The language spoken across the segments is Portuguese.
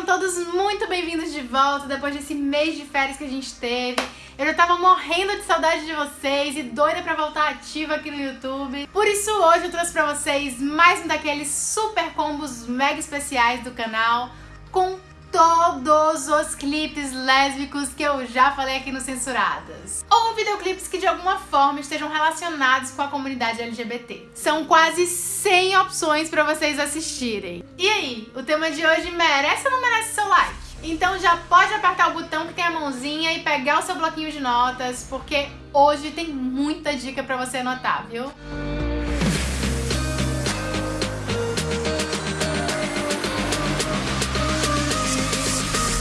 Sejam todos muito bem-vindos de volta depois desse mês de férias que a gente teve. Eu já tava morrendo de saudade de vocês e doida pra voltar ativa aqui no YouTube. Por isso hoje eu trouxe pra vocês mais um daqueles super combos mega especiais do canal com todos os clipes lésbicos que eu já falei aqui no Censuradas. Ou videoclipes que de alguma forma estejam relacionados com a comunidade LGBT. São quase 100 opções para vocês assistirem. E aí, o tema de hoje merece ou não merece seu like? Então já pode apertar o botão que tem a mãozinha e pegar o seu bloquinho de notas, porque hoje tem muita dica para você anotar, viu?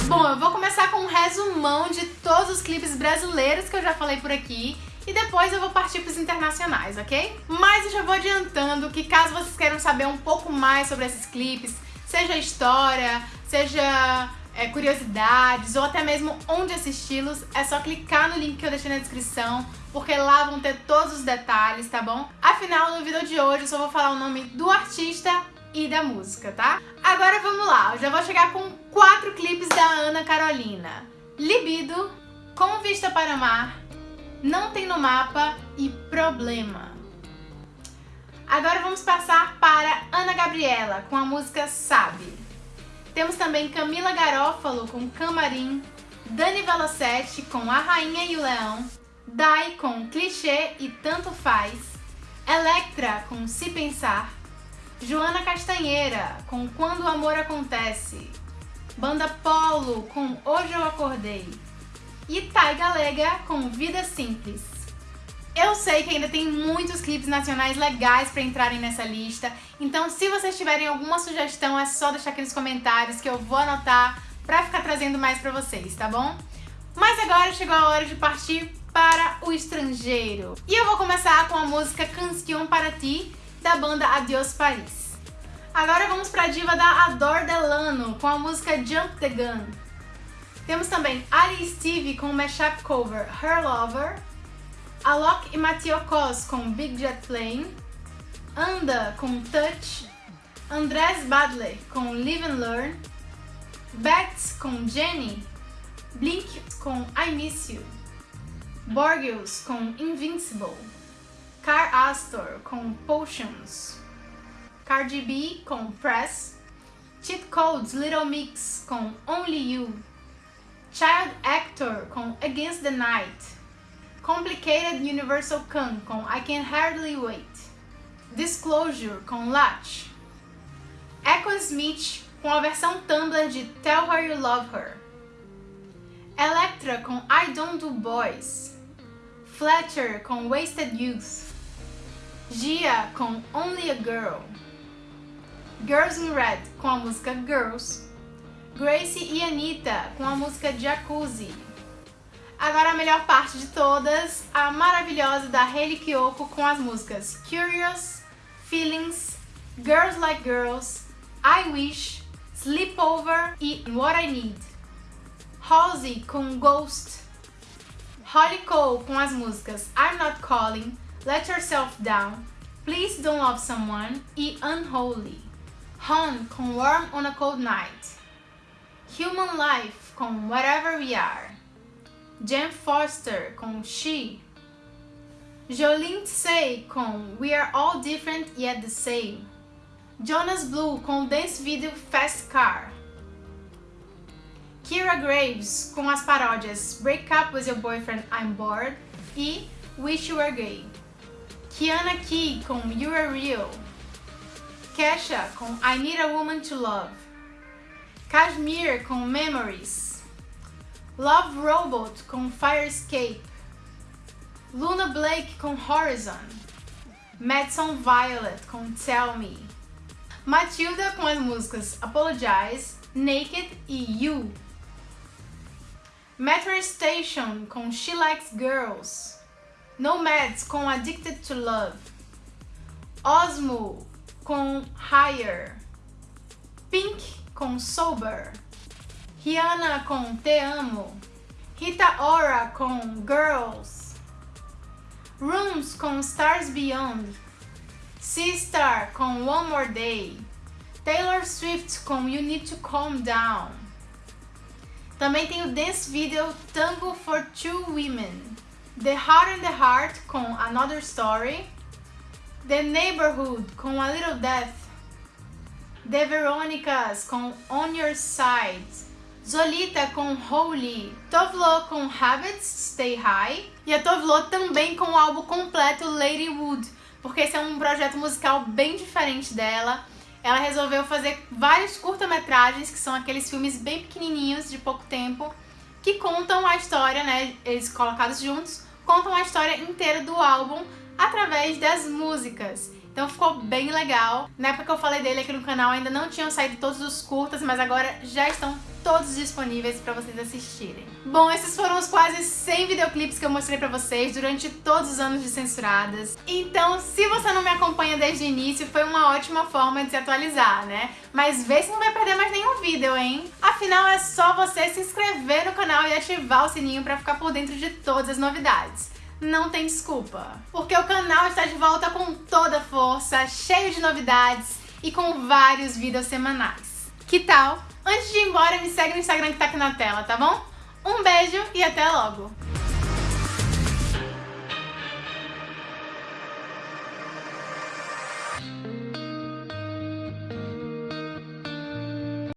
Bom, eu vou começar com um resumão de todos os clipes brasileiros que eu já falei por aqui e depois eu vou partir para os internacionais, ok? Mas eu já vou adiantando que caso vocês queiram saber um pouco mais sobre esses clipes, seja história, seja é, curiosidades ou até mesmo onde assisti-los, é só clicar no link que eu deixei na descrição, porque lá vão ter todos os detalhes, tá bom? Afinal, no vídeo de hoje eu só vou falar o nome do artista e da música, tá? Agora vamos lá, eu já vou chegar com quatro clipes da Ana Carolina. Libido, Com Vista para Mar, Não Tem no Mapa e Problema. Agora vamos passar para Ana Gabriela com a música Sabe. Temos também Camila Garófalo com Camarim, Dani Velocetti com A Rainha e o Leão, Dai com Clichê e Tanto Faz, Electra com Se Pensar, Joana Castanheira, com Quando o Amor Acontece. Banda Polo, com Hoje Eu Acordei. E Thay Galega, com Vida Simples. Eu sei que ainda tem muitos clipes nacionais legais para entrarem nessa lista, então se vocês tiverem alguma sugestão é só deixar aqui nos comentários que eu vou anotar para ficar trazendo mais para vocês, tá bom? Mas agora chegou a hora de partir para o estrangeiro. E eu vou começar com a música Canción para Ti, da banda Adios Paris. Agora vamos para a diva da Adore Delano com a música Jump the Gun. Temos também Ali Steve com o mashup cover Her Lover, Alok e Mathieu Cos com Big Jet Plane, Anda com Touch, Andrés Badley com Live and Learn, Bats com Jenny, Blink com I Miss You, Borgils com Invincible, Car Astor com Potions, Cardi B com Press, Cheat Codes Little Mix com Only You, Child Actor com Against the Night, Complicated Universal Kung com I Can Hardly Wait, Disclosure com Latch, Echo Smith com a versão Tumblr de Tell Her You Love Her, Electra com I Don't Do Boys, Fletcher com Wasted Youth, Gia com Only a Girl, Girls in Red com a música Girls, Gracie e Anitta com a música Jacuzzi. Agora a melhor parte de todas, a maravilhosa da Hayley Kiyoko com as músicas Curious, Feelings, Girls Like Girls, I Wish, Sleepover e What I Need. Halsey com Ghost, Holly Cole com as músicas I'm Not Calling, Let Yourself Down, Please Don't Love Someone e Unholy. Han com Warm on a Cold Night. Human Life com Whatever We Are. Jen Foster com She. Jolene Tsay com We Are All Different Yet the Same. Jonas Blue com Dance Video Fast Car. Kira Graves com as paródias Break Up With Your Boyfriend I'm Bored e Wish You Were Gay. Kiana Key com You Are Real. Kesha com I Need a Woman to Love. Kashmir com Memories. Love Robot com Fire Escape. Luna Blake com Horizon. Madison Violet com Tell Me. Matilda com as músicas Apologize, Naked e You. Metro Station com She Likes Girls. Nomads com Addicted to Love. Osmo com Higher. Pink com Sober. Rihanna com Te Amo. Rita Ora com Girls. Rooms com Stars Beyond. Seastar com One More Day. Taylor Swift com You Need to Calm Down. Também tem o dance video Tango for Two Women. The Heart and the Heart com Another Story. The Neighborhood com A Little Death. The Veronicas com On Your Side. Zolita com Holy. Tovlo com Habits Stay High. E a Tovlo também com o álbum completo Lady Wood, porque esse é um projeto musical bem diferente dela. Ela resolveu fazer vários curta-metragens, que são aqueles filmes bem pequenininhos, de pouco tempo, que contam a história, né, eles colocados juntos, contam a história inteira do álbum através das músicas. Então ficou bem legal. Na época que eu falei dele aqui no canal ainda não tinham saído todos os curtas, mas agora já estão todos disponíveis para vocês assistirem. Bom, esses foram os quase 100 videoclipes que eu mostrei pra vocês durante todos os anos de Censuradas. Então, se você não me acompanha desde o início, foi uma ótima forma de se atualizar, né? Mas vê se não vai perder mais nenhum vídeo, hein? Afinal, é só você se inscrever no canal e ativar o sininho pra ficar por dentro de todas as novidades não tem desculpa. Porque o canal está de volta com toda força, cheio de novidades e com vários vídeos semanais. Que tal? Antes de ir embora, me segue no Instagram que tá aqui na tela, tá bom? Um beijo e até logo!